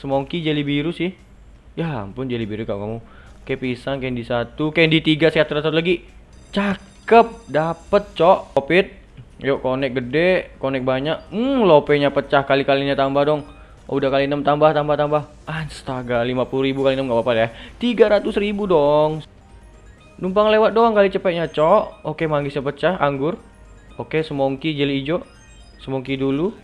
Semongki jelly biru sih. Ya ampun jelly biru kau kamu. Oke pisang candy satu, candy tiga sehat satu lagi. Cakep, dapet cok. Kopit. Yuk konek gede, konek banyak. Hmm, lopenya pecah kali-kalinya tambah dong. Oh, udah kali 6 tambah tambah tambah. Astaga, 50.000 kali 6 enggak apa-apa ya. 300.000 dong. Numpang lewat doang kali cepetnya, cok. Oke, manggisnya pecah, anggur. Oke, semongki jeli hijau. Semongki dulu.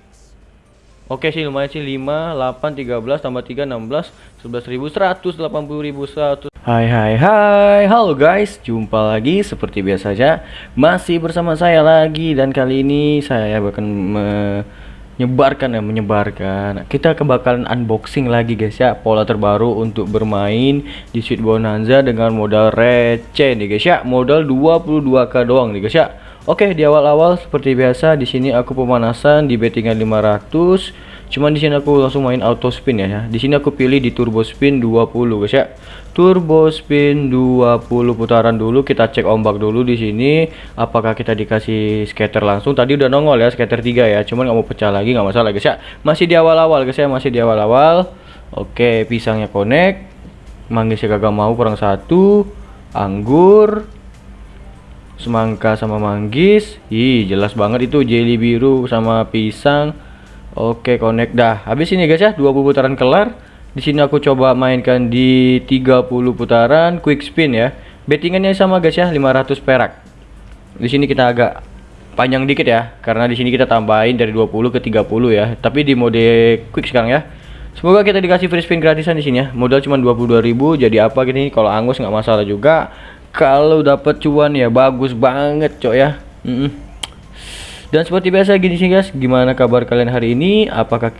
Oke sih lumayan sih. 5, 8, 13 tambah 3, 16 11 ribu 180 ribu 100 Hai hai hai. Halo guys. Jumpa lagi seperti biasa aja Masih bersama saya lagi. Dan kali ini saya akan menyebarkan ya Menyebarkan. Kita kebakalan unboxing lagi guys ya. Pola terbaru untuk bermain Di Sweet Bonanza dengan modal receh nih guys ya. Modal 22k doang nih guys ya Oke, di awal-awal seperti biasa di sini aku pemanasan di bettingan 500. Cuman di sini aku langsung main auto spin ya. Di sini aku pilih di turbo spin 20 guys ya. Turbo spin 20 putaran dulu, kita cek ombak dulu di sini apakah kita dikasih scatter langsung. Tadi udah nongol ya scatter 3 ya. Cuman nggak mau pecah lagi nggak masalah guys ya. Masih di awal-awal guys ya, masih di awal-awal. Oke, pisangnya connect. Manggisnya gagal mau kurang satu. Anggur semangka sama manggis. Ih jelas banget itu jelly biru sama pisang. Oke connect dah. Habis ini guys ya 20 putaran kelar. Di sini aku coba mainkan di 30 putaran quick spin ya. Bettingannya sama guys ya 500 perak. Di sini kita agak panjang dikit ya karena di sini kita tambahin dari 20 ke 30 ya. Tapi di mode quick sekarang ya. Semoga kita dikasih free spin gratisan di sini ya. Modal cuma 22.000 jadi apa gini? Kalau angus nggak masalah juga kalau dapat cuan ya bagus banget cok ya. Mm -mm. dan seperti biasa gini sih guys. Gimana kabar kalian hari ini? Apakah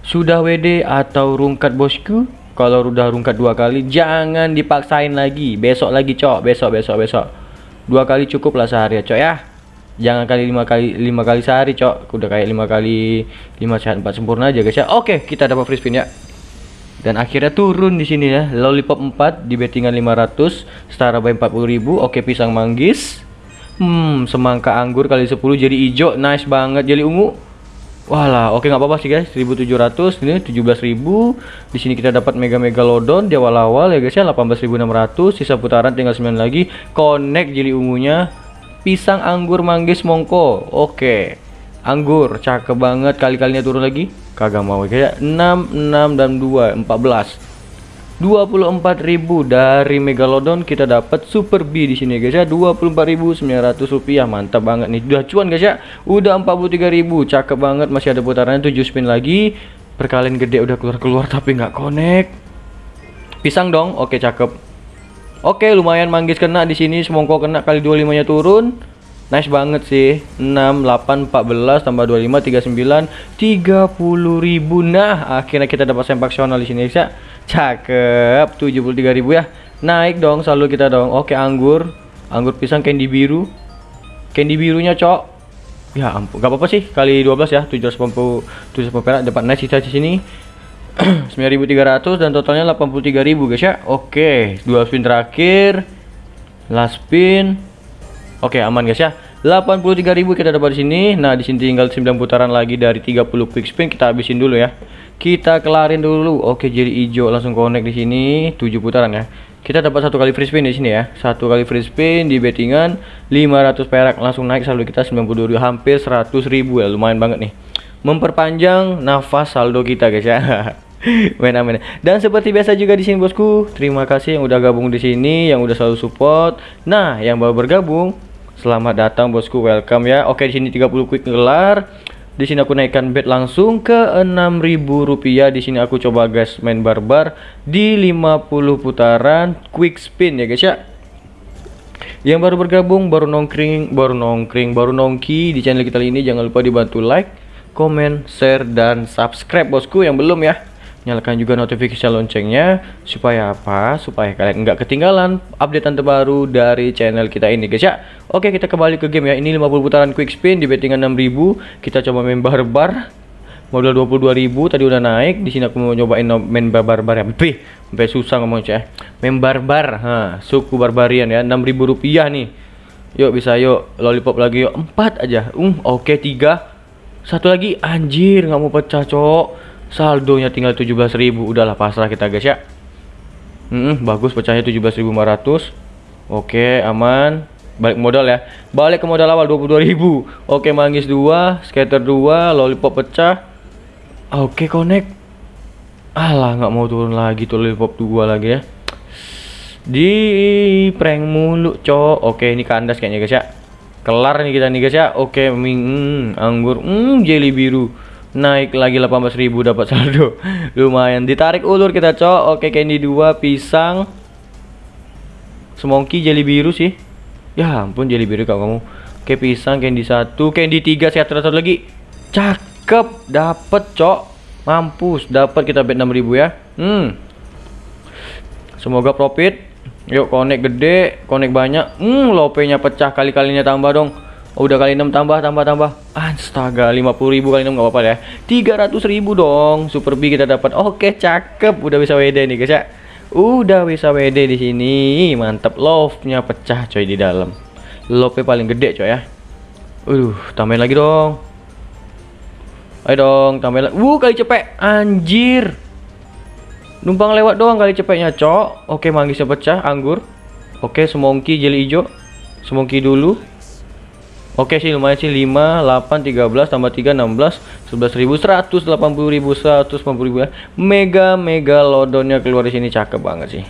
sudah WD atau rungkat bosku? Kalau udah rungkat dua kali jangan dipaksain lagi. Besok lagi cok. Besok besok besok. Dua kali cukup lah sehari ya cok ya. Jangan kali lima kali lima kali sehari cok. Udah kayak lima kali lima sehat empat sempurna aja guys ya. Oke kita dapat free spin ya dan akhirnya turun di sini ya lollipop 4 di bettingan 500 setara by 40.000 oke pisang manggis hmm semangka anggur kali 10 jadi hijau nice banget jadi ungu Walah, oke nggak apa-apa sih guys. 1700 ini 17.000. Di sini kita dapat mega megalodon di awal-awal ya guys ya 18.600. Sisa putaran tinggal 9 lagi. Connect jadi ungunya. Pisang anggur manggis mongko. Oke. Anggur, cakep banget. Kali-kalinya turun lagi. Kagak mau. Kayak 6, 6 dan 2, 14. 24.000 dari Megalodon kita dapat Super B di sini guys ya. 24.900 rupiah. Mantap banget nih. Udah cuan guys ya. Udah 43.000 cakep banget. Masih ada putarannya 7 spin lagi. Perkalian gede udah keluar-keluar tapi nggak connect. Pisang dong. Oke cakep. Oke lumayan manggis kena di sini. Semongko kena kali 25 nya turun Nice banget sih. 6 8 14 tambah 25 39 30 ribu. Nah, akhirnya kita dapat sempaksional di sini ya. Cakep. 73 ribu ya. Naik dong selalu kita dong. Oke, anggur. Anggur pisang candy biru. Candy birunya, Cok. Ya ampun, gak apa-apa sih kali 12 ya. 780 780 perak dapat nice sisa di sini. 9300 dan totalnya 83.000 guys ya. Oke, dua spin terakhir. Last spin Oke, aman guys ya. 83.000 kita dapat di sini. Nah, di sini tinggal 9 putaran lagi dari 30 quick spin kita habisin dulu ya. Kita kelarin dulu. Oke, jadi hijau langsung connect di sini 7 putaran ya. Kita dapat satu kali free spin di sini ya. Satu kali free spin di bettingan 500 perak langsung naik saldo kita 92 hampir 100.000 ya. Lumayan banget nih. Memperpanjang nafas saldo kita guys ya. main amin. Dan seperti biasa juga di sini bosku, terima kasih yang udah gabung di sini, yang udah selalu support. Nah, yang baru bergabung, Selamat datang bosku, welcome ya. Oke, di sini 30 quick gelar. Di sini aku naikkan bet langsung ke 6000 rupiah. Di sini aku coba guys main barbar di 50 putaran quick spin ya guys ya. Yang baru bergabung, baru nongkring, baru nongkring, baru nongki di channel kita ini jangan lupa dibantu like, comment, share dan subscribe bosku yang belum ya nyalakan juga notifikasi loncengnya. Supaya apa? Supaya kalian nggak ketinggalan updatean terbaru dari channel kita ini guys ya. Oke kita kembali ke game ya. Ini 50 putaran quick spin di bettingan 6000 kita coba main barbar. Modal 22.000 tadi udah naik. Di sini aku mau nyobain main barbar ya. Pih, sampai susah ngomong ya. Main barbar ha suku barbarian ya. 6.000 rupiah nih. Yuk bisa yuk. Lollipop lagi yuk. Empat aja. Um oke tiga. Satu lagi. Anjir nggak mau pecah cok saldonya tinggal 17.000 udahlah pasrah kita guys ya. Hmm, bagus pecahnya 17.500 oke aman. Balik modal ya. Balik ke modal awal 22.000 oke manggis 2 scatter 2 lollipop pecah. Oke connect. Alah nggak mau turun lagi tuh lollipop 2 lagi ya. Di prank mulu cok. Oke ini kandas kayaknya guys ya. Kelar nih kita nih guys ya. Oke ming hmm, anggur hmm, jelly biru naik lagi 18.000 dapat saldo. Lumayan. Ditarik ulur kita cok. Oke candy 2 pisang. Semongki jelly biru sih. Ya ampun jelly biru kau kamu. Oke pisang candy 1 candy 3 sehat terus lagi. Cakep. Dapat cok. Mampus. Dapat kita bet 6000 ya. Hmm. Semoga profit. Yuk konek gede, konek banyak. Hmm, lopenya pecah kali-kalinya tambah dong. Oh, udah kali 6 tambah, tambah, tambah. Astaga, 50 ribu kali 6 nggak apa-apa ya. 300 ribu dong. Super B kita dapat. Oke, cakep. Udah bisa WD nih, guys ya. Udah bisa WD di sini. Mantap. Love-nya pecah coy di dalam. Love paling gede coy ya. Uh, tambahin lagi dong. Ayo dong, tambahin lagi. Wuh, kali cepet. Anjir. Numpang lewat doang kali cepetnya, cok. Oke, manggisnya pecah, anggur. Oke, semongki jeli hijau. Semongki dulu. Oke sih lumayan sih. 5, 8, 13 tambah 3, 16 11 ribu 180 ribu 150 ribu ya Mega mega lodonnya keluar di sini cakep banget sih.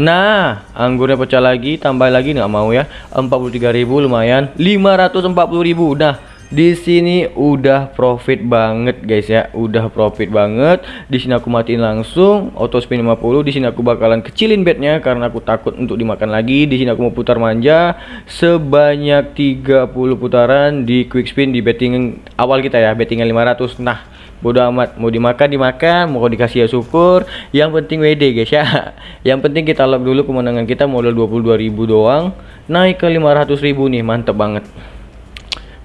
Nah anggurnya pecah lagi tambah lagi nggak mau ya. 43 ribu lumayan. 540 ribu Nah di sini udah profit banget guys ya. Udah profit banget. Di sini aku matiin langsung auto spin 50 di sini aku bakalan kecilin bednya karena aku takut untuk dimakan lagi. Di sini aku mau putar manja. Sebanyak 30 putaran di quick spin di betting awal kita ya. Bettingan 500 nah bodo amat. Mau dimakan dimakan. Mau dikasih ya syukur. Yang penting WD guys ya. Yang penting kita lock dulu kemenangan kita modal 22.000 doang. Naik ke 500.000 nih. Mantep banget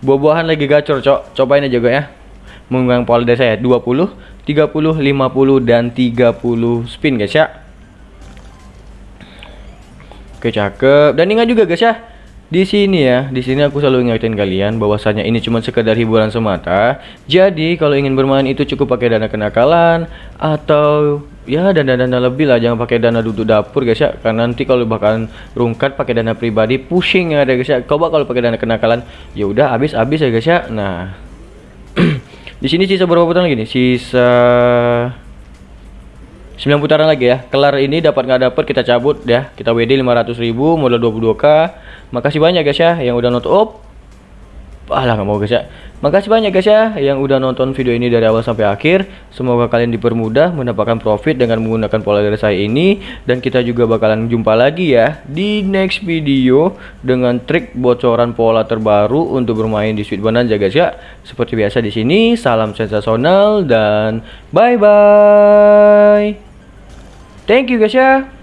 Buah-buahan lagi gacor, cok. Cobain aja gue ya. Menggunakan pola desa ya. 20, 30, 50 dan 30 spin guys ya. Oke, cakep. Dan ingat juga guys ya, di sini ya, di sini aku selalu ingetin kalian bahwasanya ini cuma sekedar hiburan semata. Jadi kalau ingin bermain itu cukup pakai dana kenakalan atau ya dana-dana lebih lah, jangan pakai dana duduk dapur guys ya. Karena nanti kalau bahkan rungkat pakai dana pribadi pusing ya guys ya. Coba kalau pakai dana kenakalan, ya udah habis-habis ya guys ya. Nah, di sini sisa berapa putaran lagi nih? Sisa 9 putaran lagi ya. Kelar ini dapat nggak dapat kita cabut ya. Kita WD 500.000 modal 22k Makasih banyak guys ya yang udah nonton. Oh, alah nggak mau guys ya. Makasih banyak guys ya yang udah nonton video ini dari awal sampai akhir. Semoga kalian dipermudah mendapatkan profit dengan menggunakan pola dari saya ini dan kita juga bakalan jumpa lagi ya di next video dengan trik bocoran pola terbaru untuk bermain di Sweet Bonanza guys ya. Seperti biasa di sini salam sensasional dan bye bye. Thank you guys ya.